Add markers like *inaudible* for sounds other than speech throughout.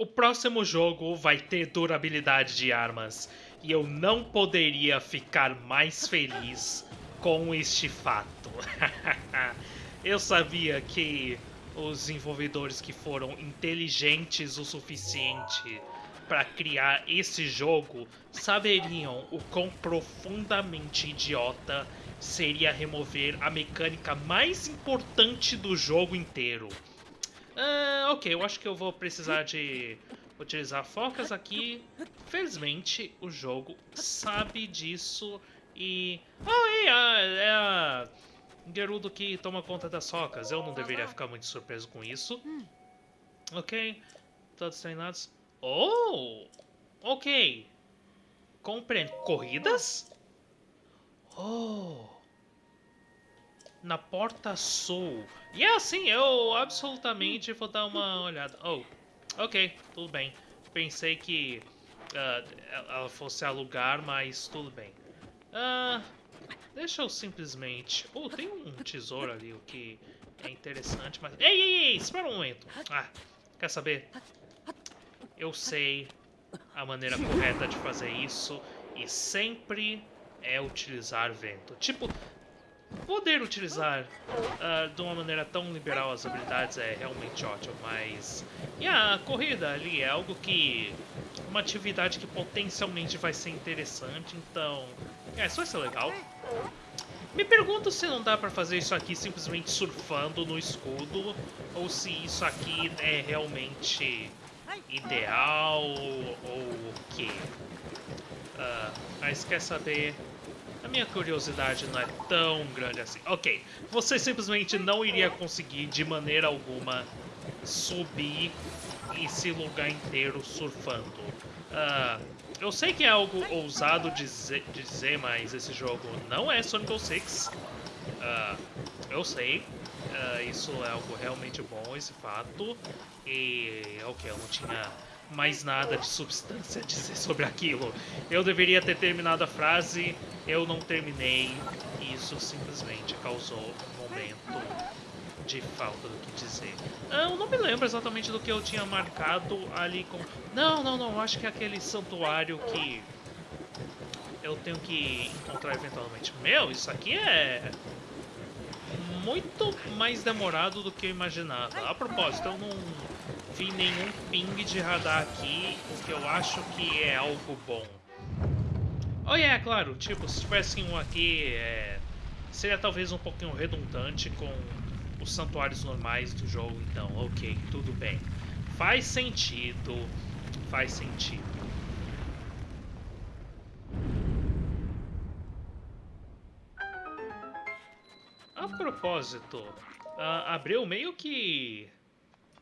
O próximo jogo vai ter durabilidade de armas e eu não poderia ficar mais feliz com este fato. *laughs* eu sabia que os desenvolvedores que foram inteligentes o suficiente para criar esse jogo saberiam o quão profundamente idiota seria remover a mecânica mais importante do jogo inteiro. Uh, ok, eu acho que eu vou precisar de utilizar focas aqui. Felizmente, o jogo sabe disso e... Oh, é a, é a Gerudo que toma conta das focas. Eu não deveria ficar muito surpreso com isso. Ok, todos treinados. Oh, ok. Compreendo. Corridas? Oh na porta sul. E é assim, eu absolutamente vou dar uma olhada. Oh, ok, tudo bem. Pensei que uh, ela fosse alugar, mas tudo bem. Uh, deixa eu simplesmente... Oh, tem um tesouro ali, o que é interessante, mas... Ei, ei, ei, espera um momento. Ah, quer saber? Eu sei a maneira correta de fazer isso e sempre é utilizar vento. Tipo, Poder utilizar uh, de uma maneira tão liberal as habilidades é realmente ótimo, mas... E a corrida ali é algo que... Uma atividade que potencialmente vai ser interessante, então... É, vai ser legal. Me pergunto se não dá pra fazer isso aqui simplesmente surfando no escudo, ou se isso aqui é realmente ideal, ou o quê. Uh, mas quer saber... A minha curiosidade não é tão grande assim. Ok, você simplesmente não iria conseguir de maneira alguma subir esse lugar inteiro surfando. Uh, eu sei que é algo ousado dizer, dizer, mas esse jogo não é Sonic 6. Uh, eu sei, uh, isso é algo realmente bom, esse fato. E, ok, eu não tinha mais nada de substância a dizer sobre aquilo. Eu deveria ter terminado a frase, eu não terminei, isso simplesmente causou um momento de falta do que dizer. Eu não me lembro exatamente do que eu tinha marcado ali com... Não, não, não, acho que é aquele santuário que eu tenho que encontrar eventualmente. Meu, isso aqui é muito mais demorado do que eu imaginava. A propósito, eu não vi nenhum ping de radar aqui, o que eu acho que é algo bom. Oh, é, yeah, claro, tipo, se tivesse um aqui, é... seria talvez um pouquinho redundante com os santuários normais do jogo, então, ok, tudo bem. Faz sentido, faz sentido. A propósito, uh, abriu meio que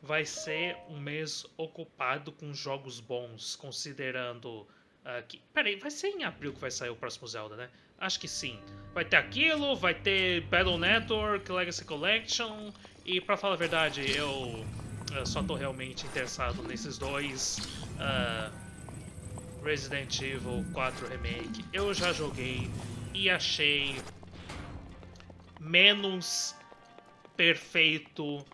vai ser um mês ocupado com jogos bons, considerando uh, que... Peraí, vai ser em abril que vai sair o próximo Zelda, né? Acho que sim. Vai ter aquilo, vai ter Battle Network, Legacy Collection, e pra falar a verdade, eu, eu só tô realmente interessado nesses dois. Uh, Resident Evil 4 Remake, eu já joguei e achei menos perfeito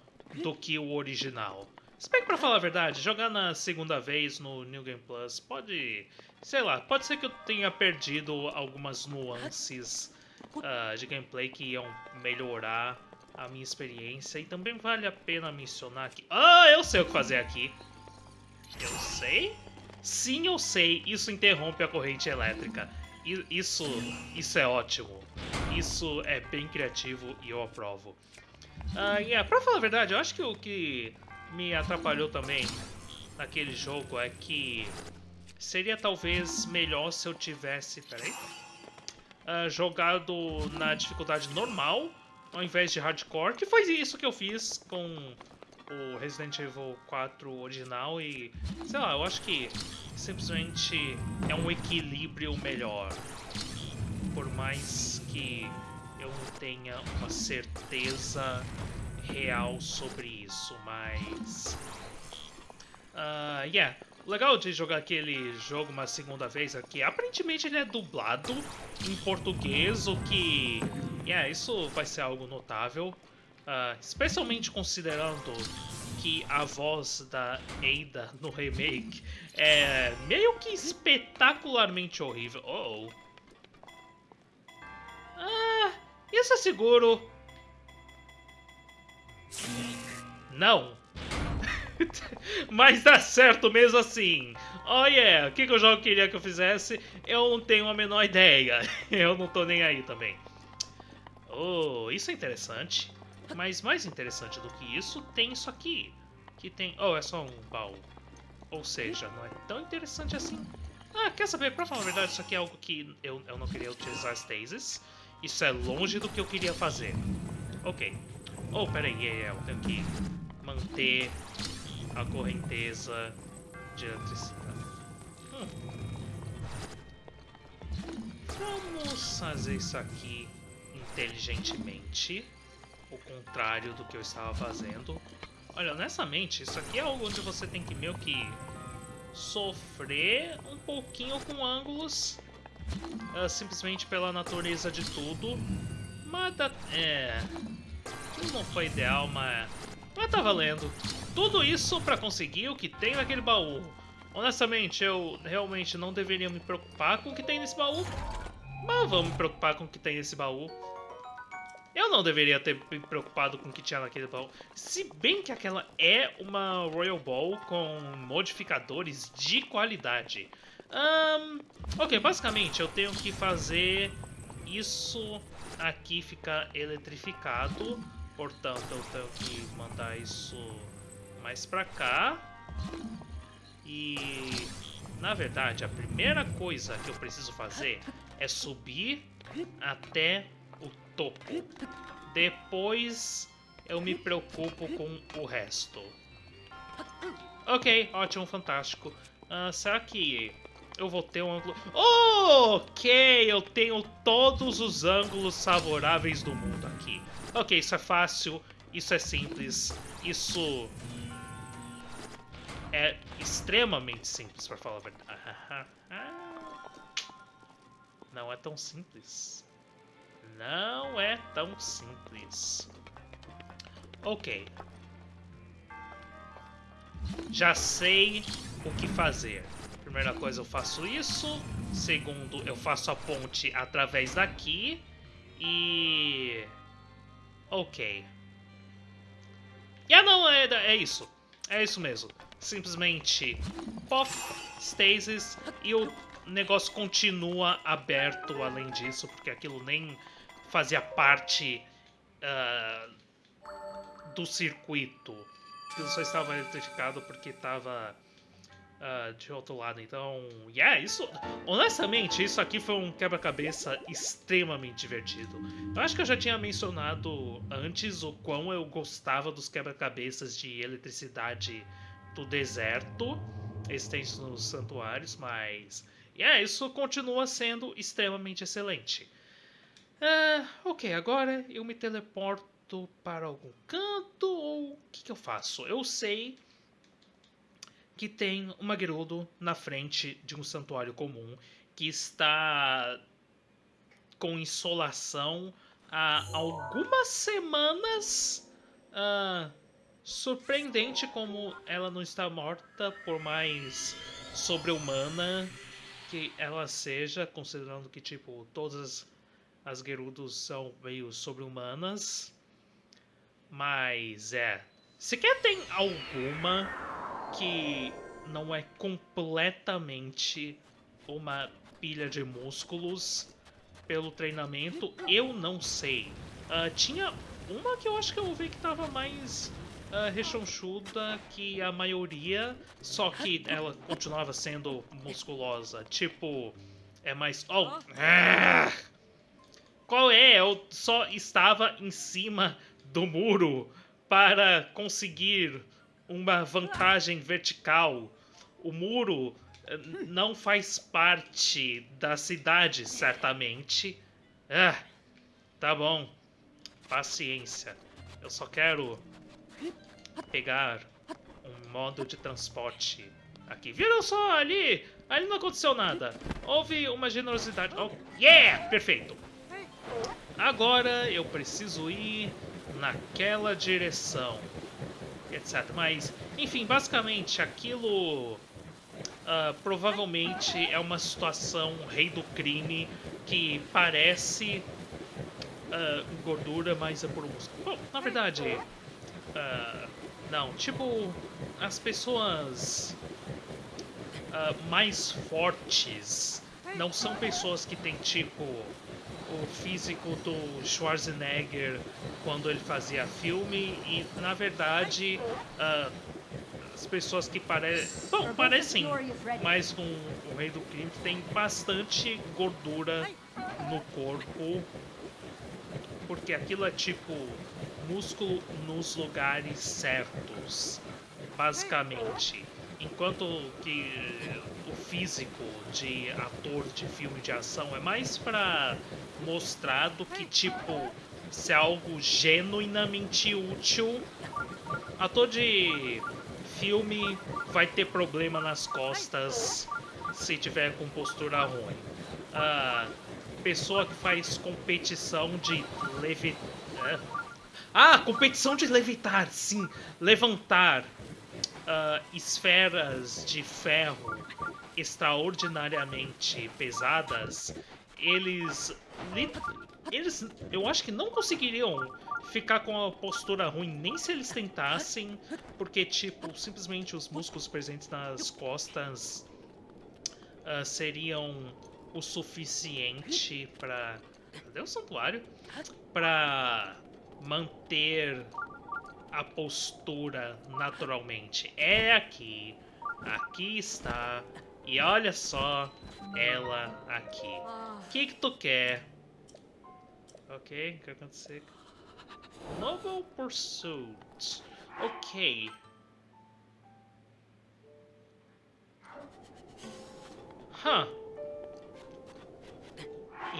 do que o original. Se bem que pra falar a verdade, jogar na segunda vez no New Game Plus pode... Sei lá, pode ser que eu tenha perdido algumas nuances uh, de gameplay que iam melhorar a minha experiência. E também vale a pena mencionar que... Ah, eu sei o que fazer aqui. Eu sei? Sim, eu sei. Isso interrompe a corrente elétrica. Isso, isso é ótimo. Isso é bem criativo e eu aprovo. Uh, yeah, pra falar a verdade, eu acho que o que me atrapalhou também naquele jogo é que seria talvez melhor se eu tivesse, peraí, uh, jogado na dificuldade normal ao invés de hardcore, que foi isso que eu fiz com o Resident Evil 4 original e, sei lá, eu acho que simplesmente é um equilíbrio melhor. Por mais que tenha uma certeza real sobre isso, mas... Uh, yeah, legal de jogar aquele jogo uma segunda vez aqui. Aparentemente ele é dublado em português, o que... Yeah, isso vai ser algo notável. Uh, especialmente considerando que a voz da Ada no remake é meio que espetacularmente horrível. Oh. Ah, isso é seguro. Não. *laughs* Mas dá certo mesmo assim. Oh yeah, o que, que o jogo queria que eu fizesse? Eu não tenho a menor ideia. *laughs* Eu não tô nem aí também. Oh, isso é interessante. Mas mais interessante do que isso, tem isso aqui. Que tem... Oh, é só um baú. Ou seja, não é tão interessante assim. Ah, quer saber? Pra falar a verdade, isso aqui é algo que eu, eu não queria utilizar stasis. Isso é longe do que eu queria fazer. Ok. Oh, peraí, yeah, yeah, eu tenho que manter a correnteza de eletricidade. Hum. Vamos fazer isso aqui inteligentemente. O contrário do que eu estava fazendo. Olha, honestamente, isso aqui é algo onde você tem que meio que sofrer um pouquinho com ângulos. Uh, simplesmente pela natureza de tudo. Mas é... Não foi ideal, mas... Mas tá valendo. Tudo isso pra conseguir o que tem naquele baú. Honestamente, eu realmente não deveria me preocupar com o que tem nesse baú. Mas vamos me preocupar com o que tem nesse baú. Eu não deveria ter me preocupado com o que tinha naquele baú. Se bem que aquela é uma Royal Ball com modificadores de qualidade. Um, ok, basicamente eu tenho que fazer isso aqui ficar eletrificado. Portanto, eu tenho que mandar isso mais pra cá. E, na verdade, a primeira coisa que eu preciso fazer é subir até o topo. Depois eu me preocupo com o resto. Ok, ótimo, fantástico. Uh, será que eu vou ter um ângulo... ok, eu tenho todos os ângulos favoráveis do mundo aqui. Ok, isso é fácil, isso é simples, isso é extremamente simples, para falar a verdade. *laughs* Não é tão simples. Não é tão simples. Ok. Já sei o que fazer. Primeira coisa, eu faço isso. Segundo, eu faço a ponte através daqui. E... Ok. Ah, não, é, é isso. É isso mesmo. Simplesmente pop, stasis e o negócio continua aberto além disso, porque aquilo nem fazia parte uh, do circuito. Aquilo só estava eletrificado porque estava uh, de outro lado. Então, yeah, isso. Honestamente, isso aqui foi um quebra-cabeça extremamente divertido. Eu acho que eu já tinha mencionado antes o quão eu gostava dos quebra-cabeças de eletricidade do deserto existentes nos santuários, mas. Yeah, isso continua sendo extremamente excelente. Uh, ok, agora eu me teleporto para algum canto ou o que, que eu faço? Eu sei que tem uma Gerudo na frente de um santuário comum que está com insolação há algumas semanas. Uh, surpreendente como ela não está morta, por mais sobre-humana que ela seja, considerando que tipo todas as Gerudos são meio sobre-humanas. Mas é, sequer tem alguma que não é completamente uma pilha de músculos pelo treinamento, eu não sei. Uh, tinha uma que eu acho que eu vi que tava mais uh, rechonchuda que a maioria, só que ela continuava sendo musculosa. Tipo, é mais... Oh! Ah! Qual é? Eu só estava em cima do muro para conseguir uma vantagem vertical. O muro eh, não faz parte da cidade, certamente. Ah, tá bom. Paciência. Eu só quero pegar um modo de transporte aqui. Viram só ali? Ali não aconteceu nada. Houve uma generosidade. Oh, yeah! Perfeito. Agora eu preciso ir naquela direção. Etc. Mas, enfim, basicamente aquilo uh, provavelmente é uma situação rei do crime que parece uh, gordura, mas é por músculo. Bom, na verdade, uh, não, tipo, as pessoas mais fortes não são pessoas que têm tipo físico do Schwarzenegger quando ele fazia filme e na verdade uh, as pessoas que parecem bom parecem mais com o rei do crime tem bastante gordura no corpo porque aquilo é tipo músculo nos lugares certos basicamente. Enquanto que o físico de ator de filme de ação é mais para mostrar do que tipo ser algo genuinamente útil. Ator de filme vai ter problema nas costas se tiver com postura ruim. A pessoa que faz competição de levitar. É. Ah, competição de levitar, sim, levantar uh, esferas de ferro extraordinariamente pesadas, eles, eles, eu acho que não conseguiriam ficar com a postura ruim nem se eles tentassem, porque tipo simplesmente os músculos presentes nas costas uh, seriam o suficiente para, cadê o santuário? Para manter a postura naturalmente. É aqui. Aqui está. E olha só ela aqui. O que que tu quer? Ok, o que aconteceu? Noble Pursuit. Ok. Huh.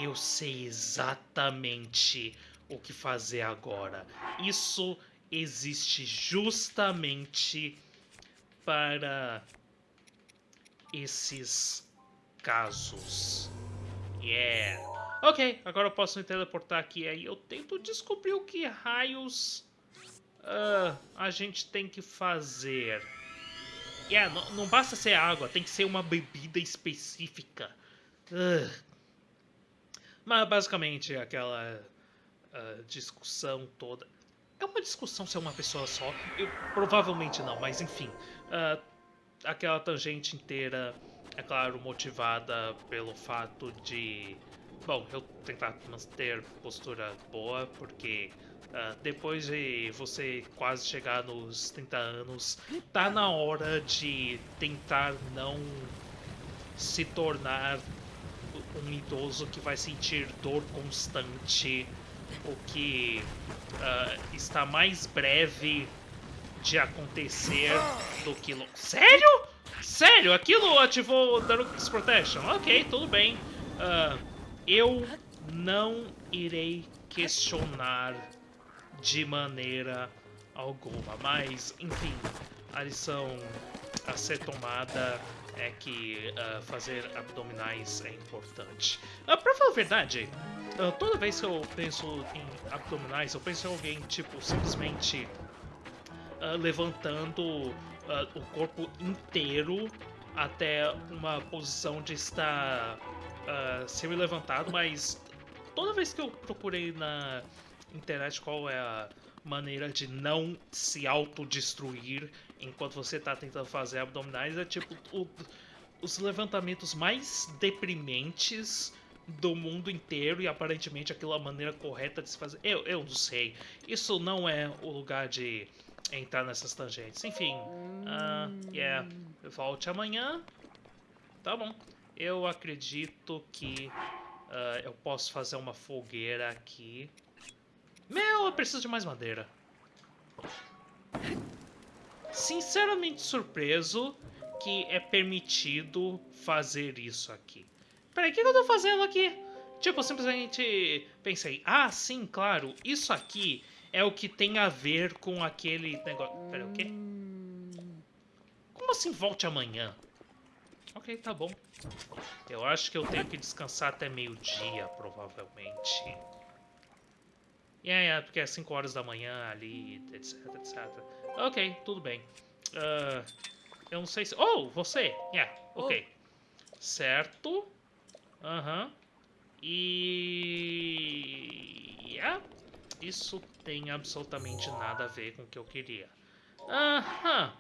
Eu sei exatamente o que fazer agora. Isso existe justamente para esses casos. Yeah. Ok, agora eu posso me teleportar aqui. Aí eu tento descobrir o que raios uh, a gente tem que fazer. Yeah, não, basta ser água, tem que ser uma bebida específica. Uh. Mas basicamente aquela uh, discussão toda. É uma discussão se é uma pessoa só. Eu, provavelmente não, mas enfim. Uh, aquela tangente inteira, é claro, motivada pelo fato de. Bom, eu tentar manter postura boa, porque uh, depois de você quase chegar nos 30 anos, tá na hora de tentar não se tornar um idoso que vai sentir dor constante o que uh, está mais breve de acontecer do que... Sério? Sério? Aquilo ativou Daruk's Protection? Ok, tudo bem. Uh, eu não irei questionar de maneira alguma, mas, enfim, a lição a ser tomada é que uh, fazer abdominais é importante. Uh, pra falar a verdade, uh, toda vez que eu penso em abdominais, eu penso em alguém, tipo, simplesmente levantando o corpo inteiro até uma posição de estar semi-levantado, mas toda vez que eu procurei na internet qual é a maneira de não se autodestruir enquanto você está tentando fazer abdominais é tipo o, os levantamentos mais deprimentes do mundo inteiro e aparentemente aquilo é a maneira correta de se fazer. Eu, eu não sei. Isso não é o lugar de entrar nessas tangentes. Enfim, uh, yeah. Volte amanhã. Tá bom. Eu acredito que uh, eu posso fazer uma fogueira aqui. Meu, eu preciso de mais madeira. Sinceramente surpreso que é permitido fazer isso aqui. Peraí, o que eu tô fazendo aqui? Tipo, eu simplesmente pensei, ah, sim, claro, isso aqui é o que tem a ver com aquele negócio. Peraí, o quê? Como assim volte amanhã? Ok, tá bom. Eu acho que eu tenho que descansar até meio-dia, provavelmente. E yeah, é, porque é 5 horas da manhã ali, etc, etc. Ok, tudo bem. Uh, eu não sei se... Oh, você! Yeah, ok. Certo. Aham. E... Yeah. Isso tem absolutamente nada a ver com o que eu queria. Aham.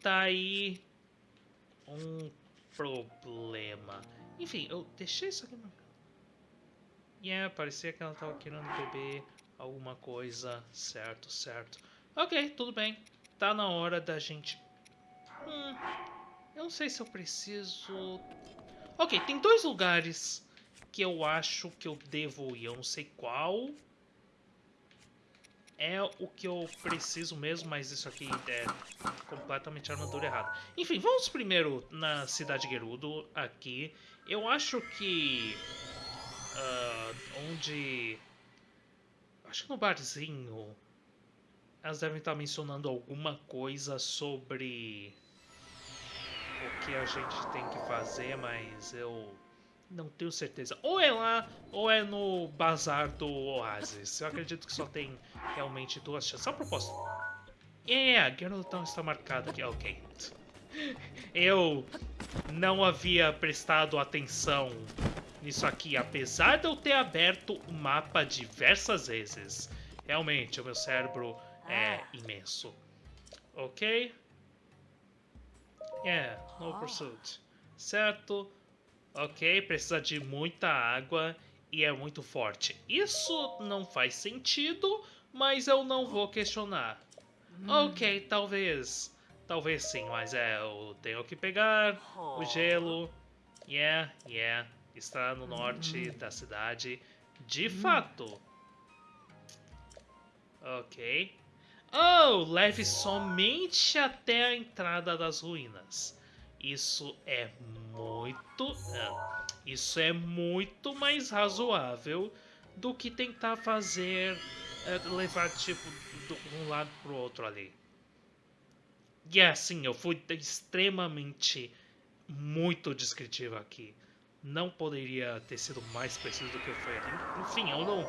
Tá aí um problema. Enfim, eu deixei isso aqui. Yeah, parecia que ela tava querendo beber alguma coisa. Certo, certo. Ok, tudo bem. Tá na hora da gente... Hum, eu não sei se eu preciso... Ok, tem dois lugares que eu acho que eu devo ir. Eu não sei qual é o que eu preciso mesmo, mas isso aqui é completamente armadura errada. Enfim, vamos primeiro na cidade Gerudo, aqui. Eu acho que... Uh, onde... Acho que no barzinho... Elas devem estar mencionando alguma coisa sobre... O que a gente tem que fazer, mas eu não tenho certeza. Ou é lá, ou é no bazar do Oasis. Eu acredito que só tem realmente duas chances. Só propósito. É, yeah, a Geraltão está marcada aqui. Ok. Eu não havia prestado atenção nisso aqui, apesar de eu ter aberto o mapa diversas vezes. Realmente, o meu cérebro é imenso. Ok? Yeah, no pursuit. Certo. Ok, precisa de muita água e é muito forte. Isso não faz sentido, mas eu não vou questionar. Hum. Ok, talvez. Talvez sim, mas é, eu tenho que pegar o gelo. Yeah, yeah. Está no norte hum. da cidade. De hum. fato. Ok. Oh, leve somente até a entrada das ruínas. Isso é muito. Uh, isso é muito mais razoável do que tentar fazer. Uh, levar tipo de um lado pro outro ali. E é assim, eu fui extremamente muito descritivo aqui. Não poderia ter sido mais preciso do que eu fui ali. Enfim, eu não,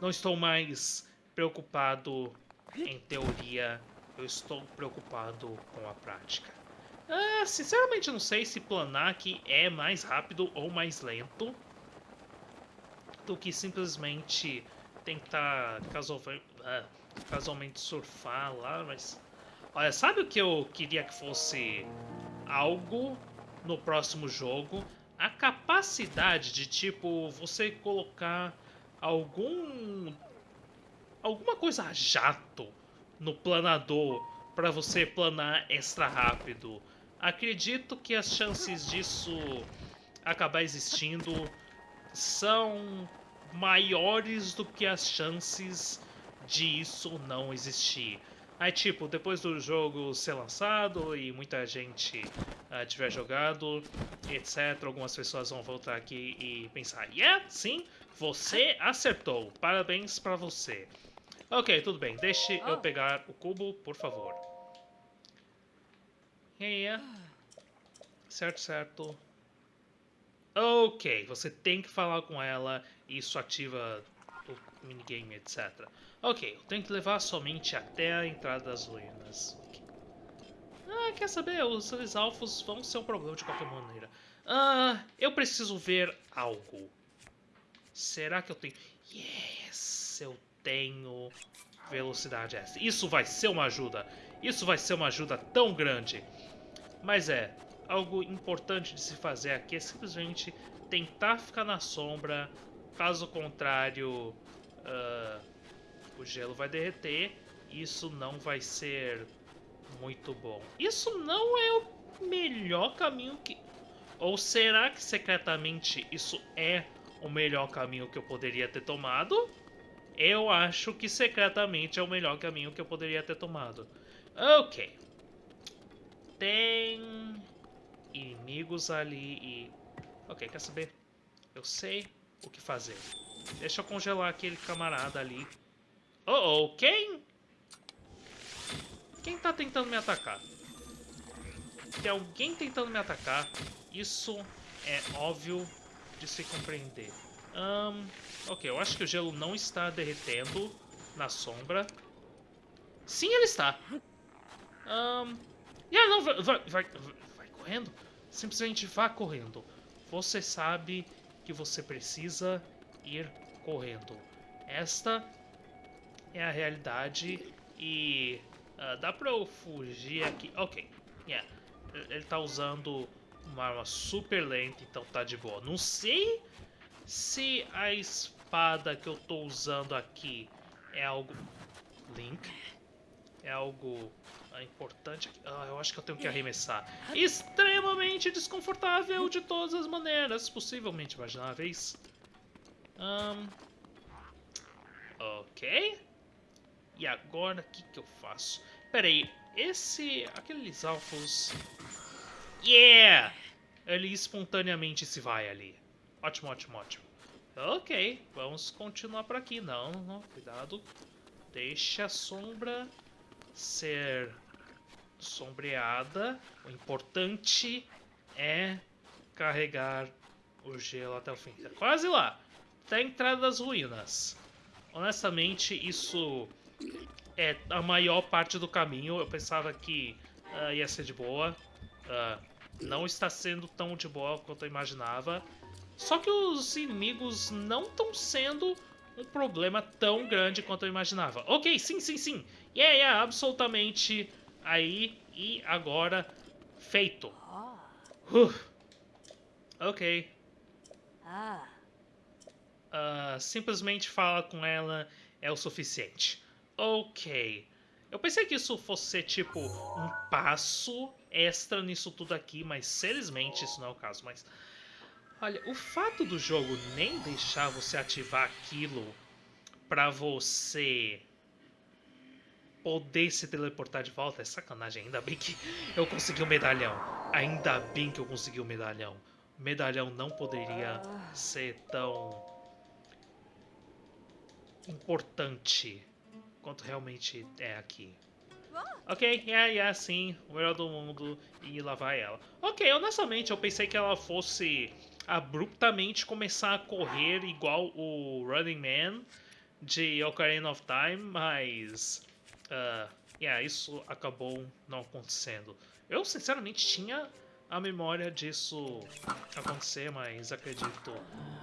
não estou mais preocupado em teoria, eu estou preocupado com a prática. Ah, sinceramente não sei se planar aqui é mais rápido ou mais lento do que simplesmente tentar casualmente, ah, casualmente surfar lá, mas... Olha, sabe o que eu queria que fosse algo no próximo jogo? A capacidade de, tipo, você colocar algum... Alguma coisa jato no planador para você planar extra rápido. Acredito que as chances disso acabar existindo são maiores do que as chances de isso não existir. Aí, tipo, depois do jogo ser lançado e muita gente uh, tiver jogado, etc., algumas pessoas vão voltar aqui e pensar: Yeah, sim, você acertou, parabéns pra você. Ok, tudo bem, deixe eu pegar o cubo, por favor. Yeah. Certo, certo. Ok, você tem que falar com ela, isso ativa o minigame, etc. Ok, eu tenho que levar somente até a entrada das ruínas. Ah, quer saber? Os alfos vão ser um problema de qualquer maneira. Ah, eu preciso ver algo. Será que eu tenho... Yes, eu tenho velocidade S. Isso vai ser uma ajuda. Isso vai ser uma ajuda tão grande. Mas é, algo importante de se fazer aqui é simplesmente tentar ficar na sombra. Caso contrário, uh, o gelo vai derreter. Isso não vai ser muito bom. Isso não é o melhor caminho que... Ou será que secretamente isso é o melhor caminho que eu poderia ter tomado? Eu acho que secretamente é o melhor caminho que eu poderia ter tomado. Ok tem inimigos ali e... Ok, quer saber? Eu sei o que fazer. Deixa eu congelar aquele camarada ali. Oh, oh, quem? Quem tá tentando me atacar? Tem alguém tentando me atacar. Isso é óbvio de se compreender. Um, ok, eu acho que o gelo não está derretendo na sombra. Sim, ele está. Um, yeah, não, vai, vai, vai, vai correndo. Simplesmente vá correndo. Você sabe que você precisa ir correndo. Esta é a realidade e uh, dá pra eu fugir aqui. Ok, yeah. Ele tá usando uma arma super lenta, então tá de boa. Não sei se a espada que eu tô usando aqui é algo... Link? É algo ah, importante. Ah, eu acho que eu tenho que arremessar. Extremamente desconfortável de todas as maneiras possivelmente imagináveis. Um, ok. E agora, o que, que eu faço? Pera aí, esse... Aqueles alfos... Yeah! Ele espontaneamente se vai ali. Ótimo, ótimo, ótimo. Ok, vamos continuar por aqui. Não, não, cuidado. Deixa a sombra ser sombreada. O importante é carregar o gelo até o fim. Tá quase lá. Até a entrada das ruínas. Honestamente, isso é a maior parte do caminho. Eu pensava que uh, ia ser de boa. Uh, não está sendo tão de boa quanto eu imaginava. Só que os inimigos não estão sendo um problema tão grande quanto eu imaginava. Ok, sim, sim, sim. Yeah, yeah, absolutamente aí e agora feito. Uh. Ok. Uh, simplesmente fala com ela é o suficiente. Ok. Eu pensei que isso fosse tipo um passo extra nisso tudo aqui, mas felizmente isso não é o caso. Mas olha, o fato do jogo nem deixar você ativar aquilo para você poder se teleportar de volta é sacanagem. Ainda bem que eu consegui o medalhão. Ainda bem que eu consegui o medalhão. O medalhão não poderia ser tão importante quanto realmente é aqui. Ok, é, yeah, é sim, o melhor do mundo, e lá vai ela. Ok, honestamente, eu pensei que ela fosse abruptamente começar a correr igual o Running Man de Ocarina of Time, mas... Uh, yeah, isso acabou não acontecendo. Eu, sinceramente, tinha a memória disso acontecer, mas acredito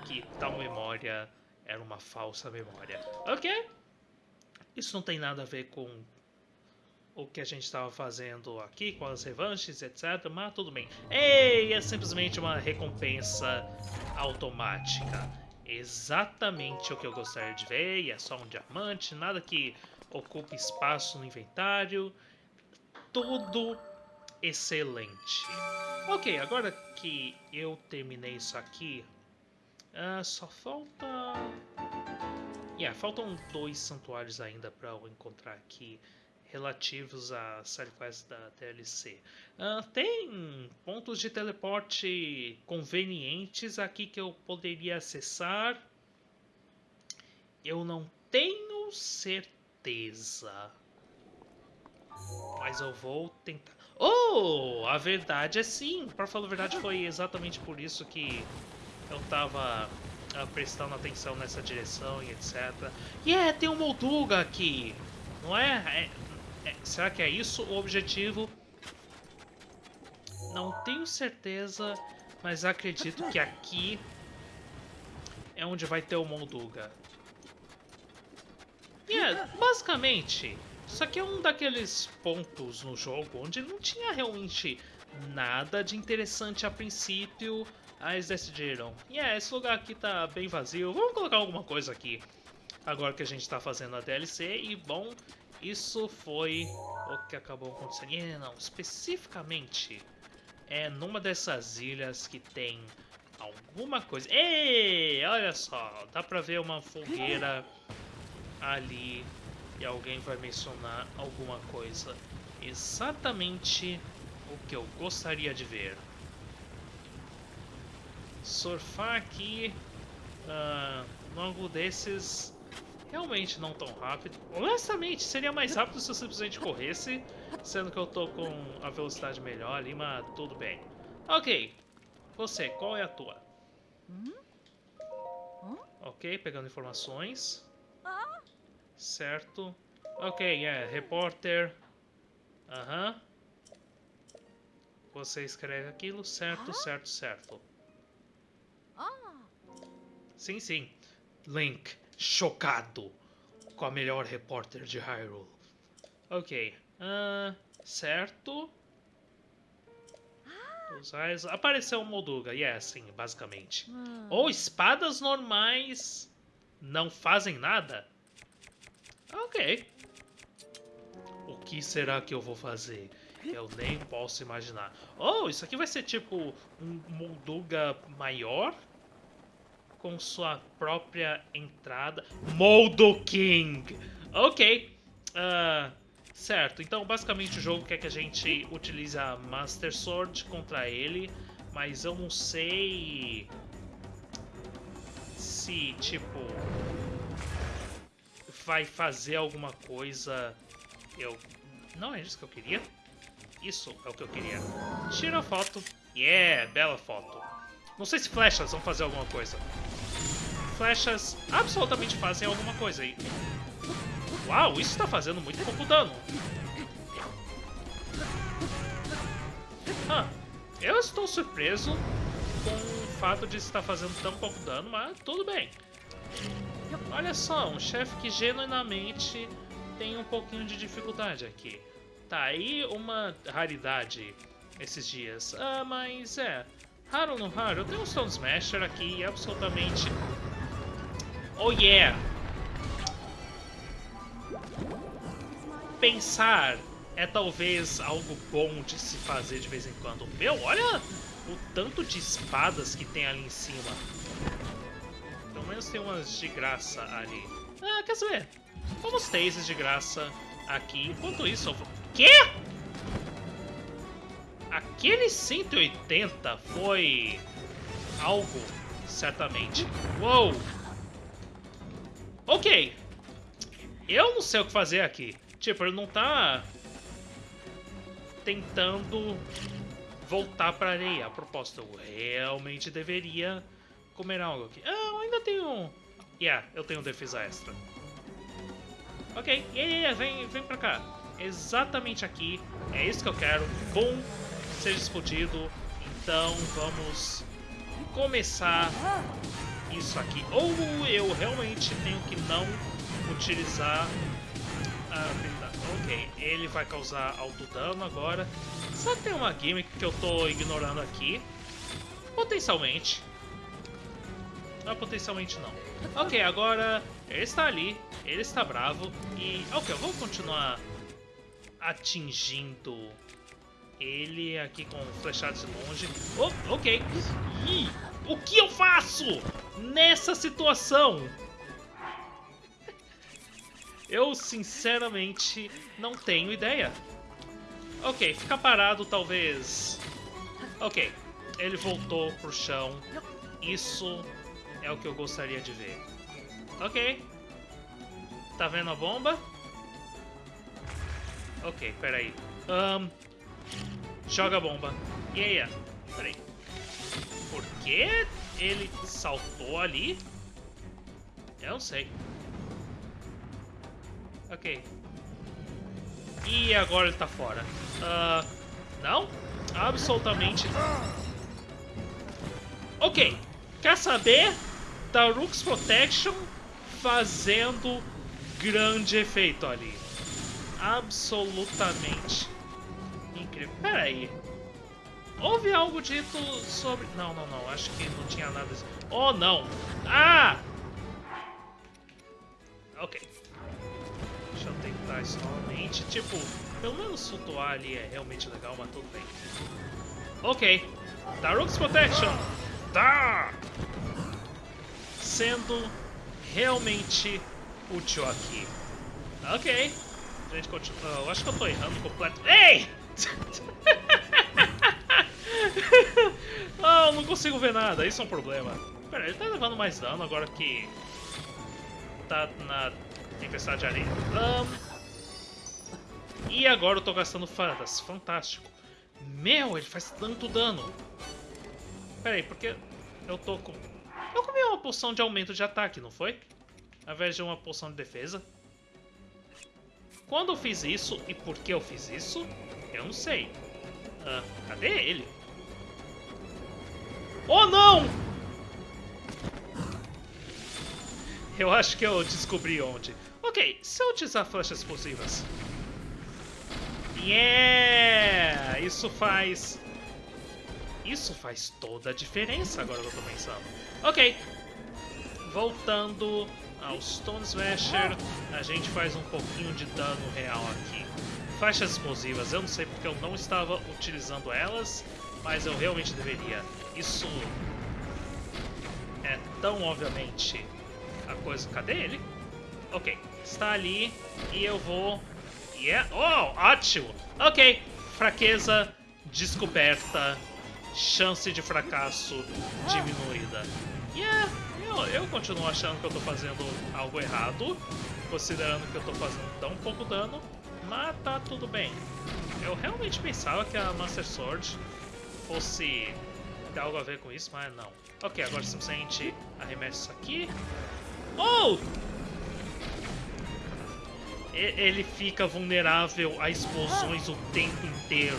que tal memória era uma falsa memória. Ok, isso não tem nada a ver com o que a gente estava fazendo aqui, com as revanches, etc. Mas tudo bem. Ei, é simplesmente uma recompensa automática. Exatamente o que eu gostaria de ver, e é só um diamante, nada que ocupe espaço no inventário. Tudo excelente. Ok, agora que eu terminei isso aqui, uh, só falta... Yeah, faltam dois santuários ainda para eu encontrar aqui relativos à série quest da DLC. Uh, ah, tem pontos de teleporte convenientes aqui que eu poderia acessar. Eu não tenho certeza. Mas eu vou tentar. Oh, a verdade é sim. Para falar a verdade, foi exatamente por isso que eu tava uh, prestando atenção nessa direção e etc. E yeah, é, tem um Molduga aqui, não é? é? é? Será que é isso o objetivo? Não tenho certeza, mas acredito que aqui é onde vai ter o Molduga. Yeah, basicamente, isso aqui é um daqueles pontos no jogo onde não tinha realmente nada de interessante a princípio, eles decidiram, e yeah, esse lugar aqui tá bem vazio, vamos colocar alguma coisa aqui. Agora que a gente tá fazendo a DLC, e bom, isso foi o que acabou acontecendo. Não, especificamente, é numa dessas ilhas que tem alguma coisa. Ei, olha só, dá pra ver uma fogueira ali e alguém vai mencionar alguma coisa. Exatamente o que eu gostaria de ver surfar aqui uh, num ângulo desses realmente não tão rápido. Honestamente, seria mais rápido se eu simplesmente corresse, sendo que eu tô com a velocidade melhor ali, mas tudo bem. Ok, você, qual é a tua? Ok, pegando informações. Certo. Ok, é, repórter. Aham. Você escreve aquilo, certo, certo, certo. Sim, sim. Link, chocado com a melhor repórter de Hyrule. Ok. Uh, certo. Os Apareceu o Molduga, e yeah, sim, basicamente. Ou espadas normais não fazem nada? Ok. O que será que eu vou fazer? Eu nem posso imaginar. Oh, isso aqui vai ser tipo um Molduga maior? Com sua própria entrada. Moldo King! Ok. Uh, certo, então basicamente o jogo quer que a gente utilize a Master Sword contra ele. Mas eu não sei... Se, tipo... Vai fazer alguma coisa... Eu... Não é isso que eu queria? Isso é o que eu queria. Tira a foto. Yeah, bela foto. Não sei se flechas vão fazer alguma coisa. Flechas absolutamente fazem alguma coisa aí. Uau, isso está fazendo muito pouco dano. Ah, eu estou surpreso com o fato de estar fazendo tão pouco dano, mas tudo bem. Olha só, um chefe que genuinamente tem um pouquinho de dificuldade aqui. Tá aí uma raridade esses dias. Ah, mas é. Raro ou não raro, eu tenho um Stone Smasher aqui absolutamente... Oh yeah! Pensar é talvez algo bom de se fazer de vez em quando. Meu, olha o tanto de espadas que tem ali em cima. Menos tem umas de graça ali. Ah, quer saber? Vamos ter esses de graça aqui. Enquanto isso, eu vou... Quê? Aquele 180 foi algo, certamente. Uou! Ok. Eu não sei o que fazer aqui. Tipo, ele não tá tentando voltar pra areia. A propósito, eu realmente deveria comer algo aqui. Ah, eu ainda tenho... Yeah, eu tenho defesa extra. Ok, yeah, yeah, vem, vem pra cá exatamente aqui. É isso que eu quero. Bom, seja explodido. Então vamos começar isso aqui. Ou eu realmente tenho que não utilizar a habilidade. Ok, ele vai causar alto dano agora. Só tem uma gimmick que eu tô ignorando aqui. Potencialmente. Não, potencialmente não. Ok, agora ele está ali, ele está bravo e... Ok, eu vou continuar atingindo ele aqui com flechados de longe. Oh, ok. Ih, o que eu faço nessa situação? Eu, sinceramente, não tenho ideia. Ok, ficar parado talvez... Ok, ele voltou pro chão. Isso é o que eu gostaria de ver. Ok. Tá vendo a bomba? Ok, peraí. Um, joga a bomba. E aí? Peraí. Por que ele saltou ali? Eu não sei. Ok. E agora ele tá fora. Uh, não? Absolutamente. Ok. Quer saber? Daruk's Protection fazendo grande efeito ali absolutamente incrível. Pera aí. Houve algo dito sobre... Não, não, não. Acho que não tinha nada... Oh, não. Ah! Ok. Deixa eu tentar isso novamente. Tipo, pelo menos flutuar ali é realmente legal, mas tudo bem. Ok. Daruk's Protection. Tá! Sendo realmente útil aqui. Ok. A gente continua. Eu acho que eu tô errando completo. Ei! *laughs* ah, eu não consigo ver nada. Isso é um problema. Pera, ele tá levando mais dano agora que tá na tempestade de areia. Um... E agora eu tô gastando fadas. Fantástico. Meu, ele faz tanto dano. Pera aí, porque eu tô com... Eu comi uma poção de aumento de ataque, não foi? Ao invés de uma poção de defesa. Quando eu fiz isso e por que eu fiz isso, eu não sei. Ah, cadê ele? Oh, não! Eu acho que eu descobri onde. Ok, se eu utilizar flechas explosivas... Yeah! Isso faz... Isso faz toda a diferença agora que eu tô pensando. Ok. Voltando ao Stone Smasher, a gente faz um pouquinho de dano real aqui. Flechas explosivas, eu não sei porque eu não estava utilizando elas, mas eu realmente deveria. Isso é tão obviamente a coisa... Cadê ele? Ok, está ali e eu vou... Yeah. Oh, ótimo! Ok, fraqueza descoberta, chance de fracasso diminuída. Yeah, eu, eu continuo achando que eu estou fazendo algo errado, considerando que eu estou fazendo tão pouco dano, mas tá tudo bem. Eu realmente pensava que a Master Sword fosse ter algo a ver com isso, mas não. Ok, agora simplesmente arremesso isso aqui. Oh! Ele fica vulnerável a explosões o tempo inteiro.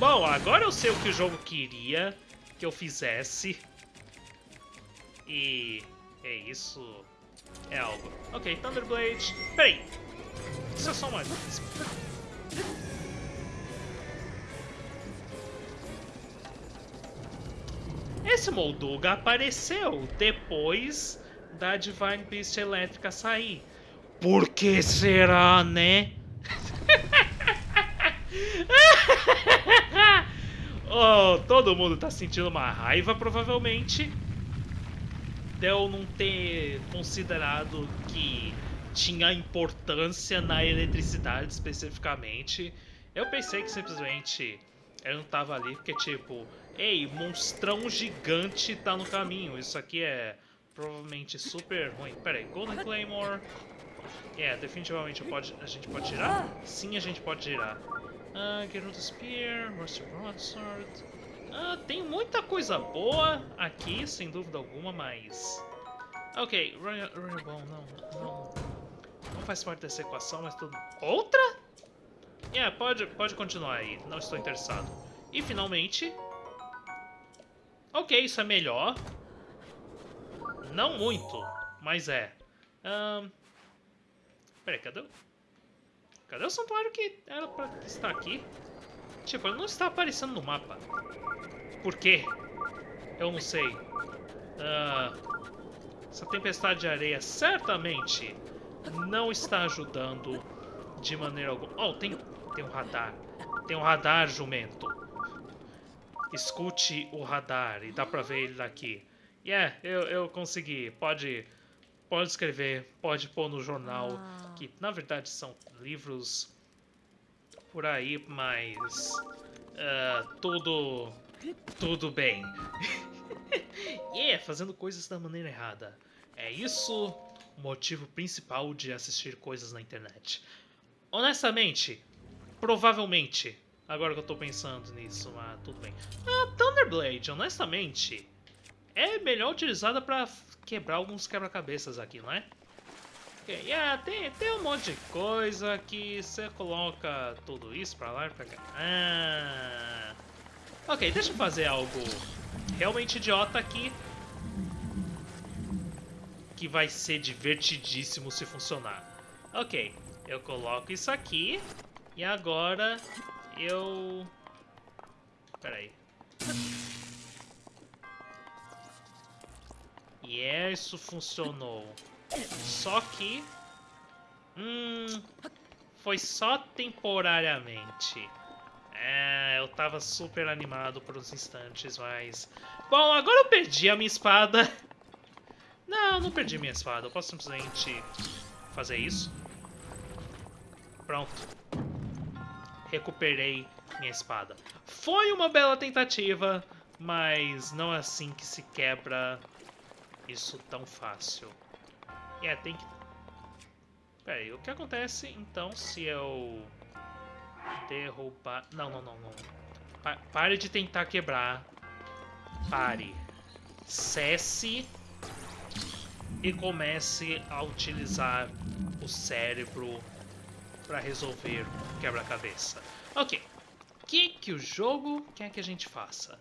Bom, agora eu sei o que o jogo queria que eu fizesse. E é isso. É algo. Ok, Thunderblade. Peraí. Isso é só uma. Esse Molduga apareceu depois da Divine Beast elétrica sair. Por que será, né? *laughs* *laughs* oh, todo mundo tá sentindo uma raiva, provavelmente. De eu não ter considerado que tinha importância na eletricidade especificamente. Eu pensei que simplesmente ele não tava ali porque, tipo, ei, monstrão gigante tá no caminho. Isso aqui é provavelmente super ruim. Pera aí, Golden Claymore. É, yeah, definitivamente pode, a gente pode tirar? Sim, a gente pode tirar. Uh, Gerudo Spear, Rusty Broadsword. Uh, tem muita coisa boa aqui, sem dúvida alguma, mas... Ok, Royal, Royal não, não, não faz parte dessa equação, mas tudo... Outra? Yeah, pode, pode continuar aí, não estou interessado. E finalmente... Ok, isso é melhor. Não muito, mas é. Um... Peraí, cadê o... Cadê o santuário que era pra estar aqui? Tipo, ele não está aparecendo no mapa. Por quê? Eu não sei. Uh, essa tempestade de areia certamente não está ajudando de maneira alguma. Oh, tem, tem um radar. Tem um radar, jumento. Escute o radar e dá pra ver ele daqui. Yeah, eu, eu consegui. Pode, pode escrever, pode pôr no jornal. Ah. Que na verdade são livros por aí, mas uh, tudo, tudo bem. *laughs* yeah, fazendo coisas da maneira errada. É isso o motivo principal de assistir coisas na internet. Honestamente, provavelmente, agora que eu tô pensando nisso, mas tudo bem. A Thunderblade, honestamente, é melhor utilizada pra quebrar alguns quebra-cabeças aqui, não é? Ok, yeah, tem, tem um monte de coisa que você coloca tudo isso pra lá e pra cá. Ah. Ok, deixa eu fazer algo realmente idiota aqui. Que vai ser divertidíssimo se funcionar. Ok, eu coloco isso aqui. E agora eu... Pera E yeah, isso funcionou. Só que... Hum... Foi só temporariamente. É, eu tava super animado por uns instantes, mas... Bom, agora eu perdi a minha espada. Não, não perdi minha espada. Eu posso simplesmente fazer isso. Pronto. Recuperei minha espada. Foi uma bela tentativa, mas não é assim que se quebra isso tão fácil. É, tem que... Pera aí, o que acontece então se eu derrubar... Não, não, não, não. Pa pare de tentar quebrar. Pare. Cesse e comece a utilizar o cérebro para resolver quebra-cabeça. Ok, o que, que o jogo quer que a gente faça?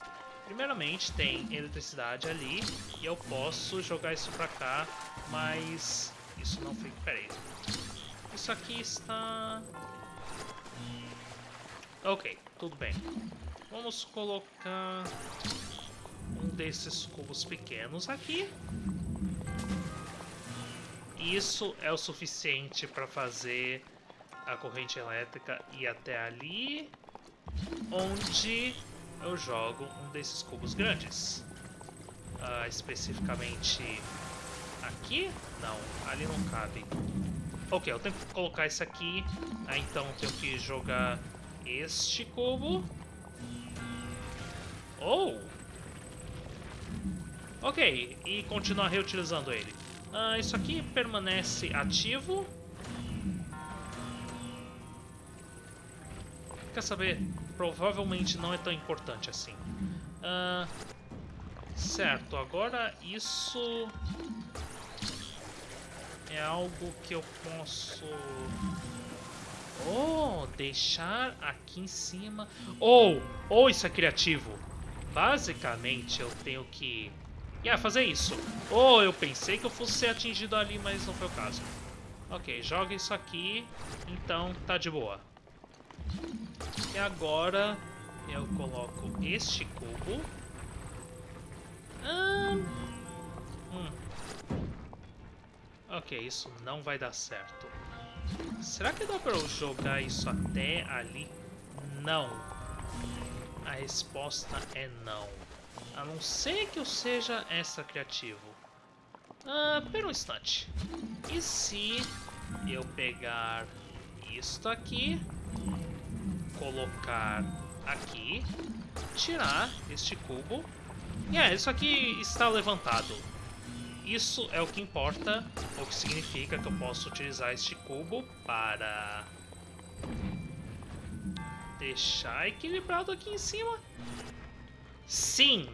Primeiramente tem eletricidade ali e eu posso jogar isso pra cá, mas isso não fica... Pera aí. Isso aqui está... Ok, tudo bem. Vamos colocar um desses cubos pequenos aqui. Isso é o suficiente para fazer a corrente elétrica ir até ali, onde eu jogo um desses cubos grandes. Uh, especificamente aqui? Não, ali não cabe. Ok, eu tenho que colocar isso aqui. Ah, então eu tenho que jogar este cubo. Oh! Ok, e continuar reutilizando ele. Uh, isso aqui permanece ativo. Quer saber? Provavelmente não é tão importante assim. Uh, certo, agora isso é algo que eu posso... Oh, deixar aqui em cima... Ou, oh, ou oh, isso é criativo. Basicamente eu tenho que Yeah, fazer isso. Oh, eu pensei que eu fosse ser atingido ali, mas não foi o caso. Ok, joga isso aqui. Então, tá de boa. E agora eu coloco este cubo. Hum. Ok, isso não vai dar certo. Será que dá pra eu jogar isso até ali? Não. A resposta é não. A não ser que eu seja extra criativo. Ah, pera um instante. E se eu pegar isto aqui, colocar aqui, tirar este cubo. E é, isso aqui está levantado. Isso é o que importa, o que significa que eu posso utilizar este cubo para deixar equilibrado aqui em cima. Sim,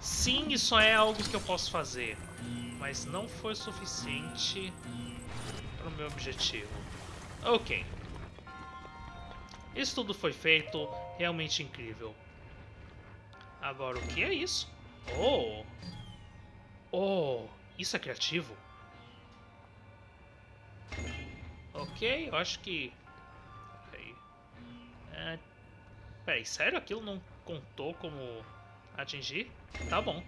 Sim, isso é algo que eu posso fazer, mas não foi suficiente para o meu objetivo. Ok. Isso tudo foi feito, realmente incrível. Agora, o que é isso? Oh! Oh, isso é criativo? Ok, eu acho que... Peraí. É... Peraí, sério? Aquilo não contou como atingir? Tá bom.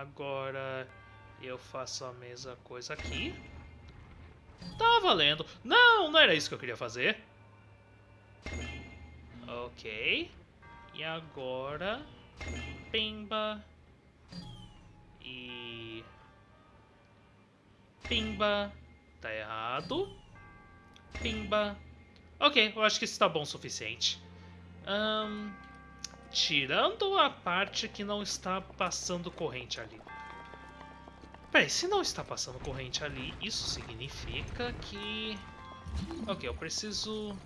Agora eu faço a mesma coisa aqui. Tá valendo. Não, não era isso que eu queria fazer. Ok. E agora... Pimba. E... Pimba. Tá errado. Pimba. Ok, eu acho que isso tá bom o suficiente. Um, Tirando a parte que não está passando corrente ali. Peraí, se não está passando corrente ali, isso significa que... Ok, eu preciso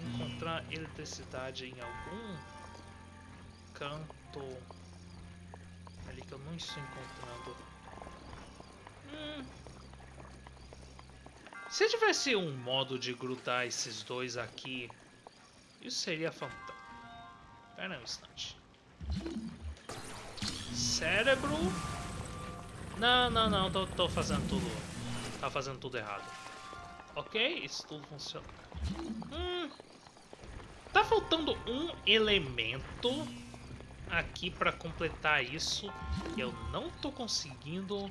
encontrar eletricidade em algum canto ali que eu não estou encontrando. Hum. Se tivesse um modo de grudar esses dois aqui, isso seria fantástico. Espera um instante. Cérebro. Não, não, não. Tô, tô fazendo tudo. Tá fazendo tudo errado. Ok, isso tudo funciona. Hum, tá faltando um elemento aqui para completar isso. E eu não tô conseguindo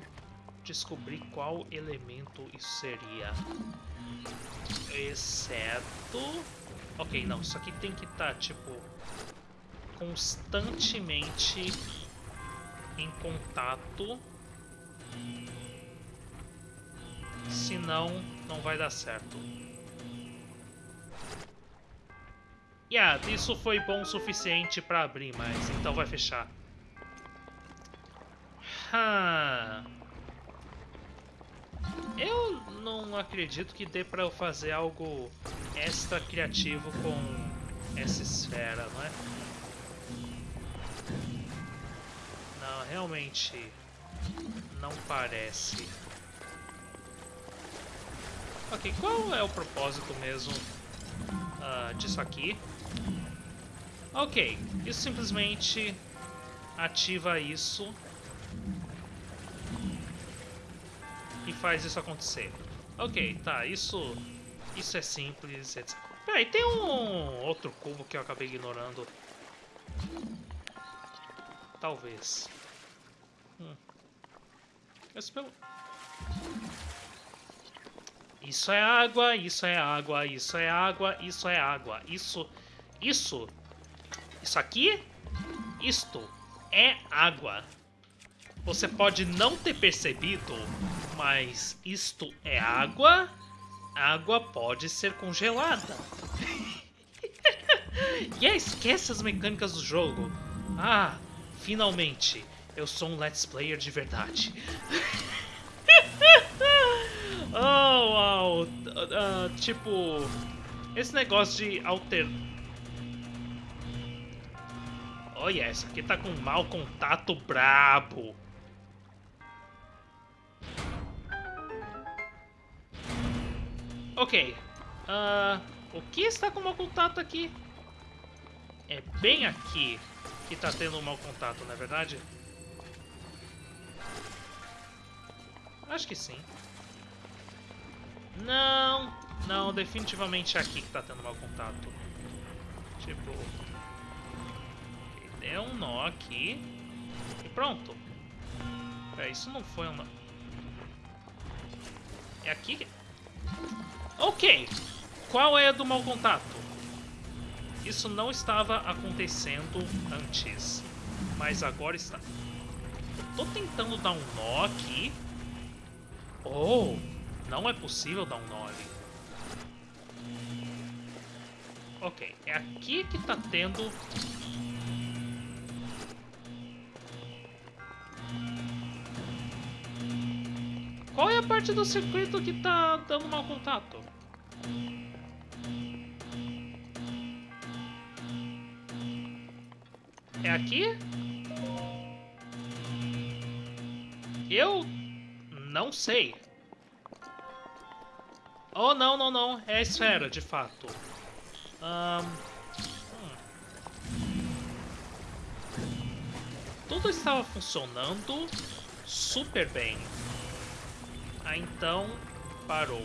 descobrir qual elemento isso seria. Exceto... Ok, não. Isso aqui tem que estar, tá, tipo constantemente em contato. Senão, não vai dar certo. Yeah, isso foi bom o suficiente para abrir, mas então vai fechar. Ah. Eu não acredito que dê para eu fazer algo extra criativo com essa esfera, não é? realmente não parece. Ok, qual é o propósito mesmo uh, disso aqui? Ok, isso simplesmente ativa isso e faz isso acontecer. Ok, tá, isso, isso é simples, etc. Peraí, tem um outro cubo que eu acabei ignorando. Talvez. Hum. Espero... Isso é água, isso é água, isso é água, isso é água. Isso, isso, isso aqui, isto é água. Você pode não ter percebido, mas isto é água. Água pode ser congelada. *laughs* e yeah, esquece as mecânicas do jogo. Ah, finalmente, eu sou um Let's Player de verdade. *laughs* oh, uau. Uh, tipo, esse negócio de alter... Olha, essa aqui tá com mau contato brabo. Ok. Uh, o que está com mau contato aqui? É bem aqui que está tendo mau contato, não é verdade? Acho que sim. Não, não, definitivamente é aqui que está tendo mau contato. Tipo... Deu um nó aqui. E pronto. É, isso não foi um nó. É aqui que... Ok. Qual é a do mau contato? Isso não estava acontecendo antes. Mas agora está. Tô tentando dar um nó aqui. Oh, não é possível dar um nó ali. Ok, é aqui que tá tendo... Qual é a parte do circuito que tá dando mau contato? É aqui? Eu não sei. Oh, não, não, não. É a esfera, de fato. Um... Tudo estava funcionando super bem. Ah, então parou.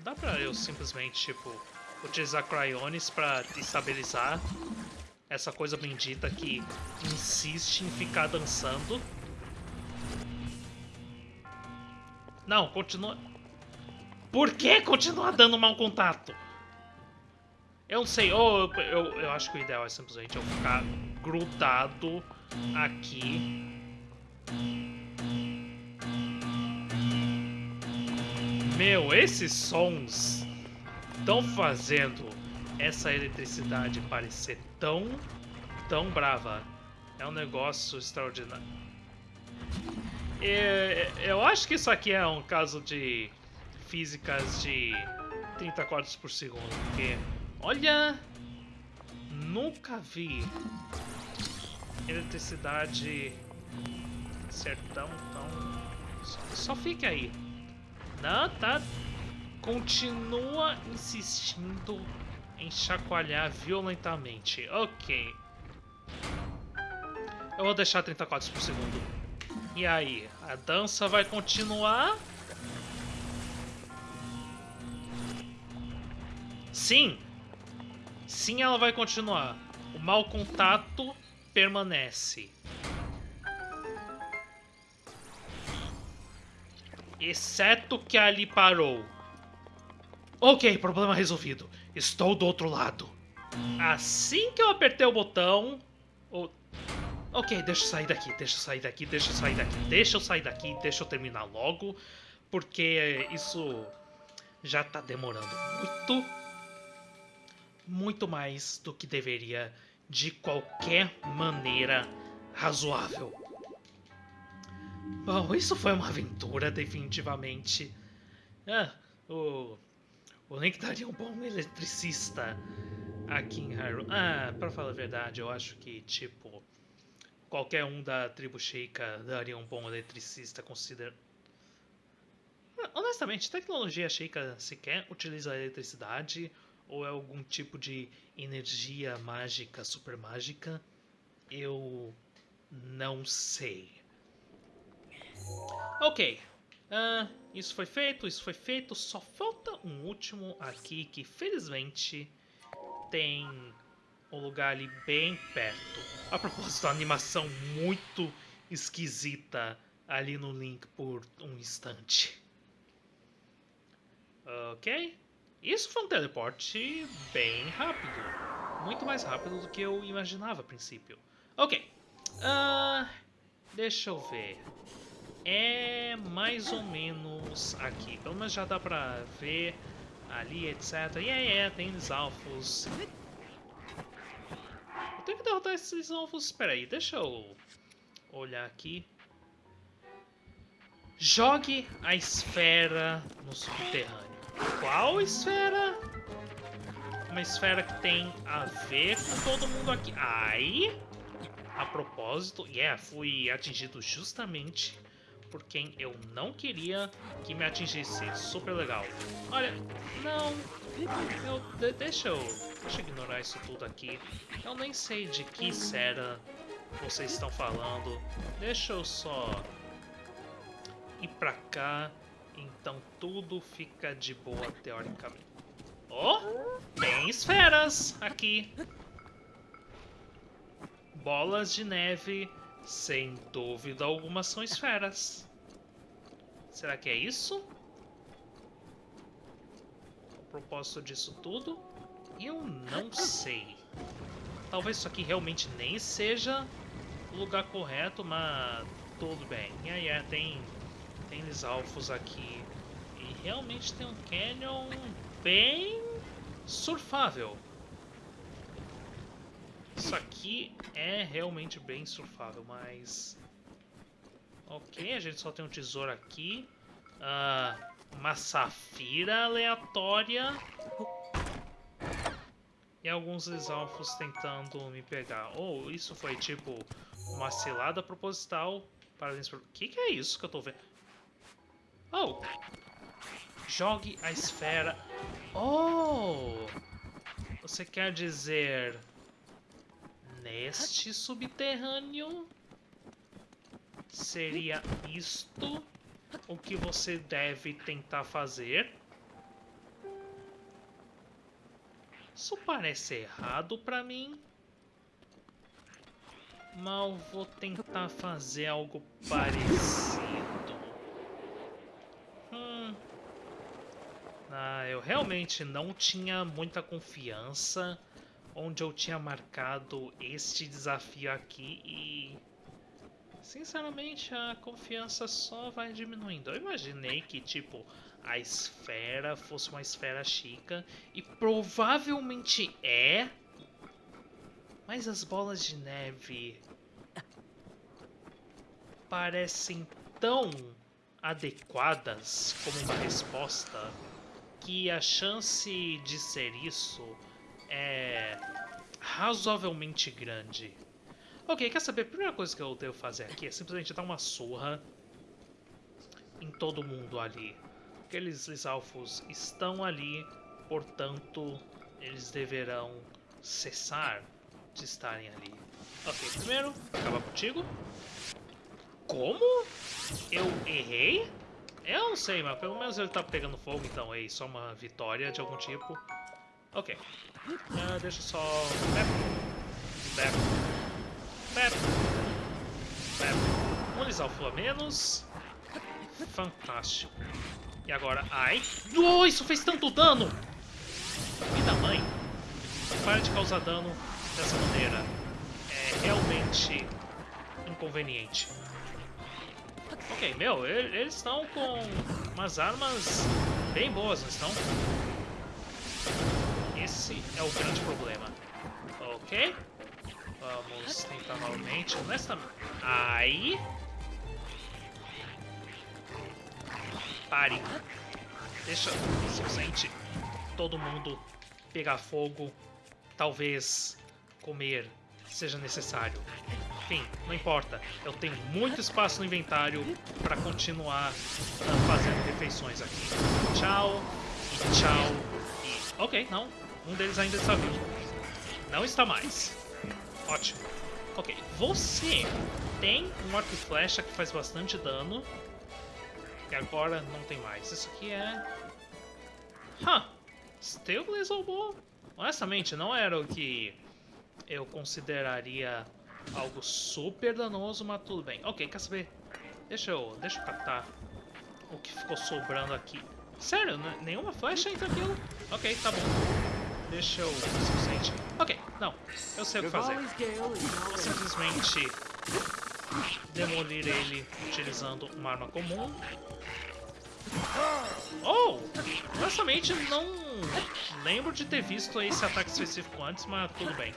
Dá pra eu simplesmente, tipo, utilizar cryones pra estabilizar essa coisa bendita que insiste em ficar dançando? Não, continua... Por que continua dando mau contato? Eu não sei, ou eu, eu, eu acho que o ideal é simplesmente eu ficar grudado aqui Meu, esses sons estão fazendo essa eletricidade parecer tão, tão brava. É um negócio extraordinário. E, eu acho que isso aqui é um caso de físicas de 30 quadros por segundo, porque, olha, nunca vi eletricidade ser tão, tão... Só, só fique aí. Não, tá. Continua insistindo em chacoalhar violentamente. Ok. Eu vou deixar 30 quadros por segundo. E aí, a dança vai continuar? Sim. Sim, ela vai continuar. O mau contato permanece. Exceto que ali parou. Ok, problema resolvido. Estou do outro lado. Assim que eu apertei o botão... O... Ok, deixa eu sair daqui, deixa eu sair daqui, deixa eu sair daqui, deixa eu sair daqui, deixa eu terminar logo. Porque isso já tá demorando muito. Muito mais do que deveria de qualquer maneira razoável. Bom, isso foi uma aventura, definitivamente. Ah, o, o Link daria um bom eletricista aqui em Hyrule. Ah, pra falar a verdade, eu acho que, tipo... qualquer um da tribo Sheikah daria um bom eletricista consider... Honestamente, tecnologia Sheikah sequer utiliza eletricidade ou é algum tipo de energia mágica, super mágica? Eu não sei. Ok. Uh, isso foi feito, isso foi feito. Só falta um último aqui que felizmente tem um lugar ali bem perto. A propósito, a animação muito esquisita ali no link por um instante. Ok. Isso foi um teleporte bem rápido. Muito mais rápido do que eu imaginava a princípio. Ok. Uh, deixa eu ver. É mais ou menos aqui. Pelo menos já dá pra ver ali, etc. E yeah, é, tem os alfos. Eu tenho que derrotar esses alvos. Espera aí, deixa eu olhar aqui. Jogue a esfera no subterrâneo. Qual esfera? Uma esfera que tem a ver com todo mundo aqui. Aí, a propósito, yeah, fui atingido justamente por quem eu não queria que me atingisse. Super legal. Olha, não, eu, deixa eu, deixa eu ignorar isso tudo aqui. Eu nem sei de que esfera vocês estão falando. Deixa eu só ir pra cá então tudo fica de boa teoricamente. Oh, tem esferas aqui. Bolas de neve, sem dúvida alguma, são esferas. Será que é isso? O propósito disso tudo? Eu não sei. Talvez isso aqui realmente nem seja o lugar correto, mas tudo bem. E aí, tem tem os alfos aqui. E realmente tem um canyon bem surfável. Isso aqui é realmente bem surfável, mas... Ok, a gente só tem um tesouro aqui. Uh, uma safira aleatória. E alguns alfos tentando me pegar. Ou oh, isso foi tipo uma cilada proposital para... O que, que é isso que eu tô vendo? Oh! Jogue a esfera. Oh! Você quer dizer... Neste subterrâneo? Seria isto o que você deve tentar fazer? Isso parece errado para mim. Mas vou tentar fazer algo parecido. Ah, eu realmente não tinha muita confiança onde eu tinha marcado este desafio aqui e... Sinceramente, a confiança só vai diminuindo. Eu imaginei que, tipo, a esfera fosse uma esfera chica, e provavelmente é, mas as bolas de neve parecem tão adequadas como uma resposta que a chance de ser isso é razoavelmente grande. Ok, quer saber? A primeira coisa que eu devo fazer aqui é simplesmente dar uma surra em todo mundo ali. Aqueles Lisalfos estão ali, portanto, eles deverão cessar de estarem ali. Ok, primeiro, acabar contigo. Como? Eu errei? Eu não sei, mas pelo menos ele tá pegando fogo, então é só uma vitória de algum tipo. Ok. Uh, deixa só... Pep. Pep. Pep. Pep. Um Lisalfo a menos. Fantástico. E agora... Ai! Oh, isso fez tanto dano! Vida mãe! Para de causar dano dessa maneira. É realmente inconveniente. Ok, meu, eles estão com umas armas bem boas, não estão? Esse é o grande problema. Ok. Vamos tentar novamente. Nesta... Aí. Pare. Deixa simplesmente todo mundo pegar fogo. Talvez comer seja necessário. Enfim, não importa. Eu tenho muito espaço no inventário para continuar uh, fazendo refeições aqui. Tchau e tchau e... Ok, não. Um deles ainda está vivo. Não está mais. Ótimo. Ok, você tem um arco e flecha que faz bastante dano. E agora não tem mais. Isso aqui é... Huh. Steel Blaze? Honestamente, não era o que eu consideraria algo super danoso, mas tudo bem. Ok, quer saber? Deixa eu, deixa eu catar o que ficou sobrando aqui. Sério, nenhuma flecha entra aquilo? Ok, tá bom. Deixa eu... Suficiente. Ok, não. Eu sei o que fazer. Vou simplesmente demolir ele utilizando uma arma comum. Oh! Honestamente, não lembro de ter visto esse ataque específico antes, mas tudo bem.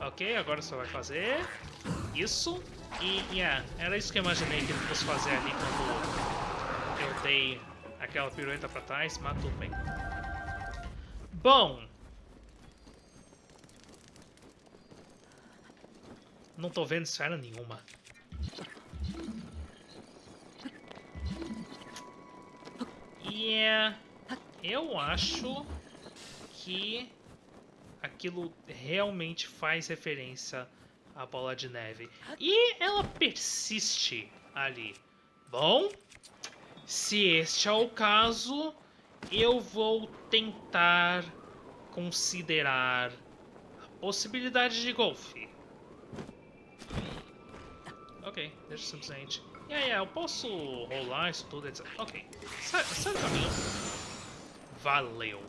Ok, agora você vai fazer isso. E, yeah, era isso que eu imaginei que ele fosse fazer ali quando eu dei aquela pirueta pra trás, mas tudo bem. Bom... Não tô vendo esfera nenhuma. Yeah, eu acho que aquilo realmente faz referência à bola de neve. E ela persiste ali. Bom, se este é o caso, eu vou tentar considerar a possibilidade de golfe. Ok, deixa simplesmente. E aí, eu posso rolar isso tudo, etc. Ok, sai, do caminho. Valeu.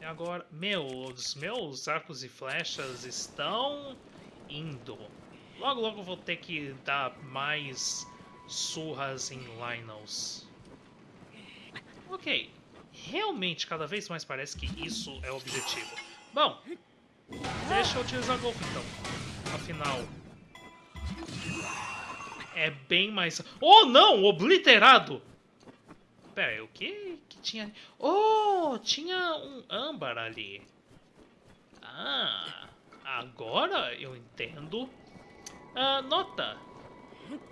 E agora, meus, meus arcos e flechas estão indo. Logo, logo vou ter que dar mais surras em Lynels. Ok, realmente cada vez mais parece que isso é o objetivo. Bom, deixa eu utilizar Golf então. Afinal, é bem mais... Oh não, obliterado! Pera, o que que tinha... Oh, tinha um âmbar ali. Ah, agora eu entendo. Ah, nota,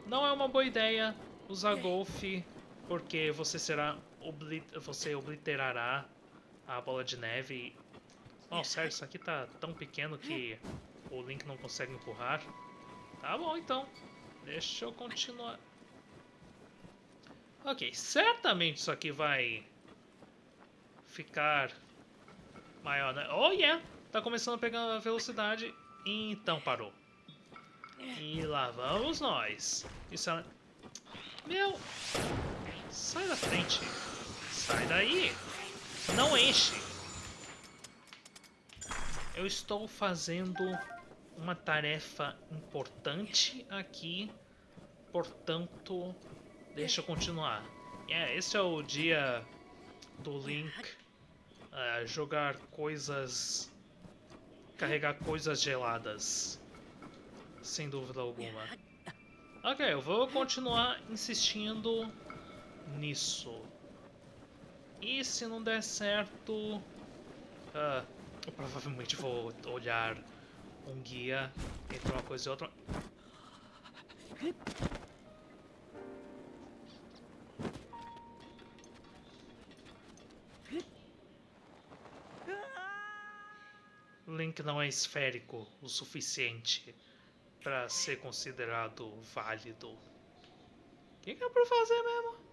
não é uma boa ideia usar golfe porque você será oblit você obliterará a bola de neve. Oh, sério, isso aqui tá tão pequeno que o Link não consegue empurrar. Tá bom, então. Deixa eu continuar. Ok, certamente isso aqui vai ficar maior, né? Oh, yeah! Tá começando a pegar velocidade. Então parou. E lá vamos nós. Isso é... Meu... Sai da frente. Sai daí. Não enche. Eu estou fazendo uma tarefa importante aqui. Portanto, deixa eu continuar. Yeah, esse é o dia do Link uh, jogar coisas... Carregar coisas geladas sem dúvida alguma. Ok, eu vou continuar insistindo nisso. E se não der certo... Uh, eu provavelmente vou olhar um guia entre uma coisa e outra. Link não é esférico o suficiente para ser considerado válido. O que, que é pra fazer mesmo?